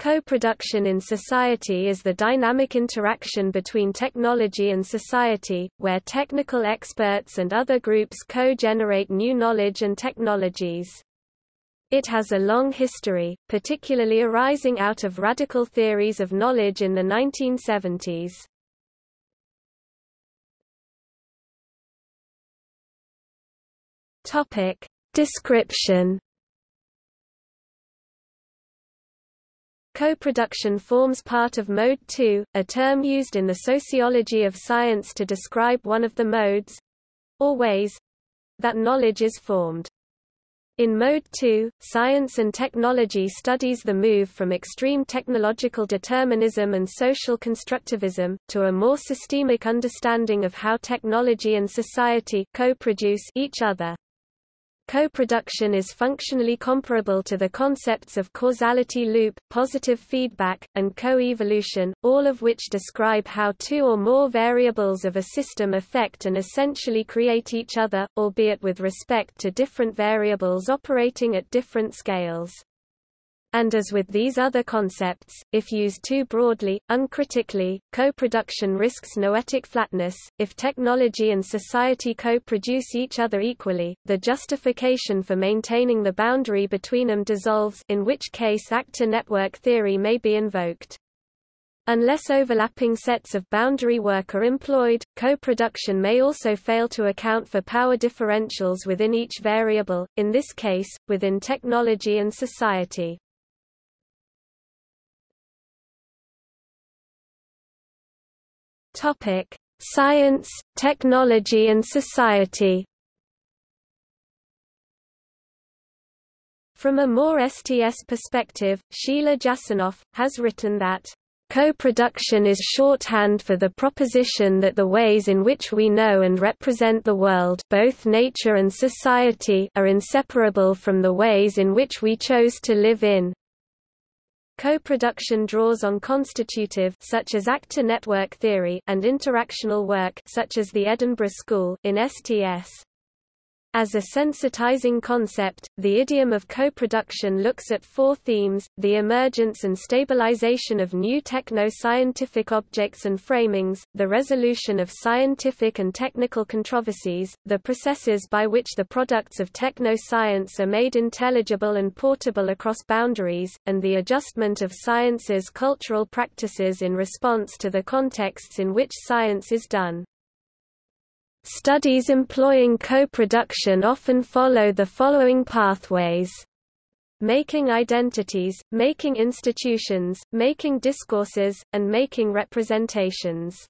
Co-production in society is the dynamic interaction between technology and society, where technical experts and other groups co-generate new knowledge and technologies. It has a long history, particularly arising out of radical theories of knowledge in the 1970s. Topic. Description Co-production forms part of Mode 2, a term used in the sociology of science to describe one of the modes—or ways—that knowledge is formed. In Mode 2, science and technology studies the move from extreme technological determinism and social constructivism, to a more systemic understanding of how technology and society co-produce each other. Co-production is functionally comparable to the concepts of causality loop, positive feedback, and co-evolution, all of which describe how two or more variables of a system affect and essentially create each other, albeit with respect to different variables operating at different scales. And as with these other concepts, if used too broadly, uncritically, co-production risks noetic flatness. If technology and society co-produce each other equally, the justification for maintaining the boundary between them dissolves in which case actor network theory may be invoked. Unless overlapping sets of boundary work are employed, co-production may also fail to account for power differentials within each variable, in this case, within technology and society. Topic: Science, Technology and Society. From a more STS perspective, Sheila Jasanoff, has written that Co-production is shorthand for the proposition that the ways in which we know and represent the world both nature and society are inseparable from the ways in which we chose to live in. Co-production draws on constitutive such as actor network theory and interactional work such as the Edinburgh School in STS. As a sensitizing concept, the idiom of co-production looks at four themes, the emergence and stabilization of new techno-scientific objects and framings, the resolution of scientific and technical controversies, the processes by which the products of techno-science are made intelligible and portable across boundaries, and the adjustment of science's cultural practices in response to the contexts in which science is done. Studies employing co-production often follow the following pathways. Making identities, making institutions, making discourses, and making representations.